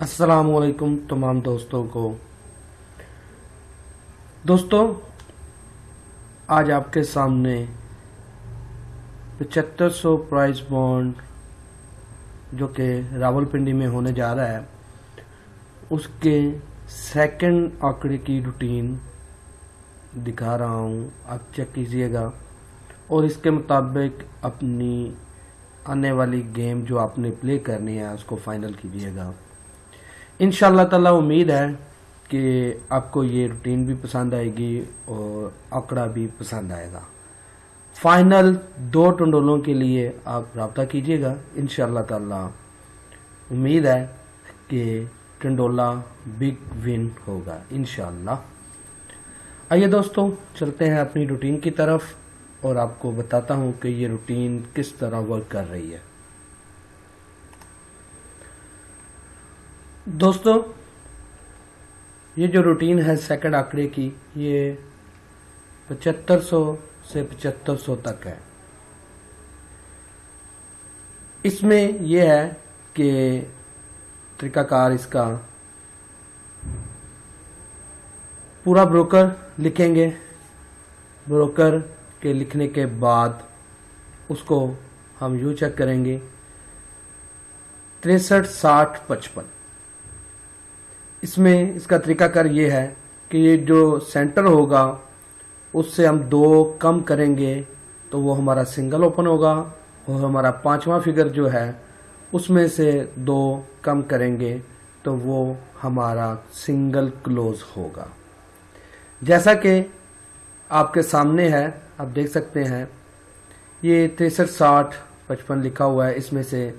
السلام علیکم تمام دوستوں کو۔ دوستوں آج آپ کے سامنے پچہتر سو پرائز بانڈ جو کہ راول پنڈی میں ہونے جا رہا ہے، اس کے سیکنڈ آنکڑے کی روٹین دکھا رہا ہوں۔ آپ چیک کیجیے گا۔ اور اس کے مطابق اپنی آنے والی گیم جو آپ نے پلے کرنی ہے، اس کو فائنل کیجیے گا۔ انشاءاللہ تعالی امید ہے کہ آپ کو یہ روٹین بھی پسند آئے گی اور آکڑا بھی پسند آئے گا۔ فائنل دو ٹنڈولوں کے لیے آپ رابطہ کیجیے گا۔ انشاءاللہ تعالی امید ہے کہ ٹنڈولا بگ ون ہوگا۔ انشاءاللہ۔ آئیے دوستوں چلتے ہیں اپنی روٹین کی طرف اور آپ کو بتاتا ہوں کہ یہ روٹین کس طرح ورک کر رہی ہے۔ دوستو، یہ جو روٹین ہے سیکنڈ آکڑے کی، یہ پچہتر سو سے پچہتر سو تک ہے۔ اس میں یہ ہے کہ طریقہ کار اس کا پورا بروکر لکھیں گے۔ بروکر کے لکھنے کے بعد اس کو ہم یوں چیک کریں گے۔ تریسٹھ ساٹھ پچپن۔ اس میں اس کا طریقہ کار یہ ہے کہ یہ جو سینٹر ہوگا، اس سے ہم دو کم کریں گے تو وہ ہمارا سنگل اوپن ہوگا اور ہمارا پانچواں فگر جو ہے، اس میں سے دو کم کریں گے تو وہ ہمارا سنگل کلوز ہوگا۔ جیسا کہ آپ کے سامنے ہے، آپ دیکھ سکتے ہیں، یہ تریسٹھ ساٹھ پچپن لکھا ہوا ہے۔ اس میں سے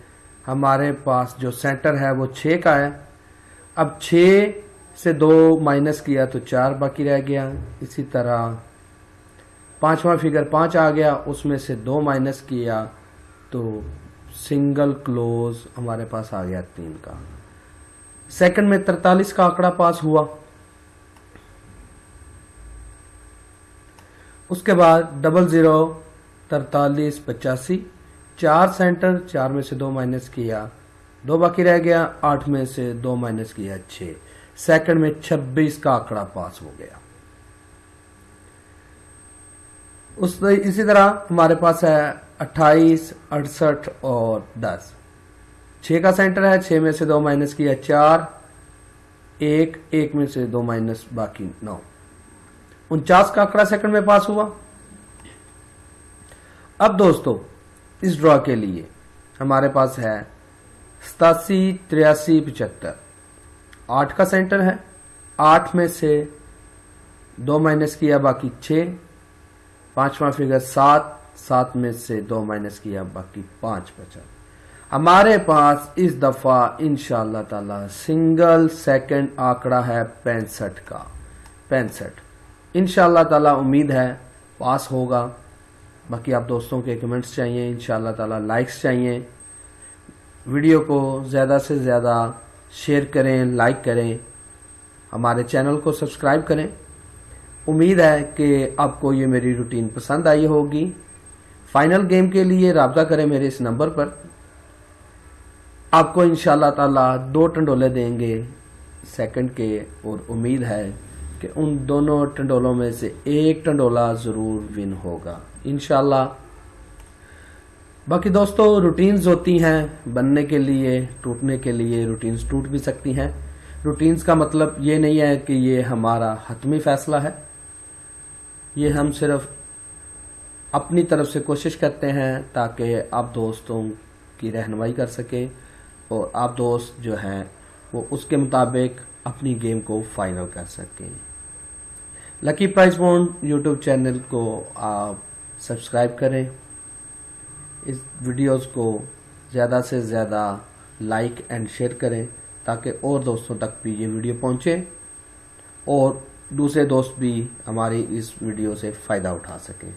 ہمارے پاس جو سینٹر ہے، وہ چھ کا ہے۔ اب چھ سے دو مائنس کیا تو چار باقی رہ گیا۔ اسی طرح پانچواں فگر پانچ آ گیا، اس میں سے دو مائنس کیا تو سنگل کلوز ہمارے پاس آ گیا تین کا۔ سیکنڈ میں ترتالیس کا آنکڑا پاس ہوا۔ اس کے بعد ڈبل زیرو ترتالیس، پچاسی، چار سینٹر چار میں سے دو مائنس کیا۔ دو باقی رہ گیا، آٹھ میں سے دو مائنس کیا، چھ۔ سیکنڈ میں چھبیس کا آکڑا پاس ہو گیا۔ اسی طرح ہمارے پاس ہے اٹھائیس، اڑسٹھ اور دس۔ چھ کا سینٹر ہے، چھ میں سے دو مائنس کیا، چار۔ ایک ایک میں سے دو مائنس باقی نو۔ انچاس کا آکڑا سیکنڈ میں پاس ہوا۔ اب دوستو، اس ڈرا کے لیے ہمارے پاس ہے ستاسی تریاسی پچہتر۔ آٹھ کا سینٹر ہے۔ آٹھ میں سے دو مائنس کیا باقی چھ۔ پانچواں فگر سات۔ سات میں سے دو مائنس کیا باقی پانچ بچا۔ ہمارے پاس اس دفعہ انشاءاللہ تعالی سنگل سیکنڈ آکڑا ہے پینسٹھ کا۔ پینسٹھ۔ انشاءاللہ تعالی امید ہے پاس ہوگا۔ باقی آپ دوستوں کے کمنٹس چاہیے۔ انشاءاللہ تعالی لائکس چاہیے۔ ویڈیو کو زیادہ سے زیادہ شیئر کریں، لائک کریں، ہمارے چینل کو سبسکرائب کریں۔ امید ہے کہ آپ کو یہ میری روٹین پسند آئی ہوگی۔ فائنل گیم کے لیے رابطہ کریں میرے اس نمبر پر۔ آپ کو انشاءاللہ تعالی دو ٹنڈولے دیں گے سیکنڈ کے، اور امید ہے کہ ان دونوں ٹنڈولوں میں سے ایک ٹنڈولا ضرور ون ہوگا۔ انشاءاللہ باقی دوستو روٹینز ہوتی ہیں، بننے کے لیے، ٹوٹنے کے لیے روٹینز ٹوٹ بھی سکتی ہیں۔ روٹینز کا مطلب یہ نہیں ہے کہ یہ ہمارا حتمی فیصلہ ہے۔ یہ ہم صرف اپنی طرف سے کوشش کرتے ہیں تاکہ آپ دوستوں کی رہنمائی کر سکیں اور آپ دوست جو ہیں وہ اس کے مطابق اپنی گیم کو فائنل کر سکیں۔ Lucky prize bond YouTube channel کو آپ سبسکرائب کریں۔ اس ویڈیوز کو زیادہ سے زیادہ لائک اینڈ شیئر کریں تاکہ اور دوستوں تک بھی یہ ویڈیو پہنچے اور دوسرے دوست بھی ہماری اس ویڈیو سے فائدہ اٹھا سکیں۔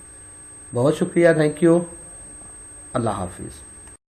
بہت شکریہ تھینک یو اللہ حافظ۔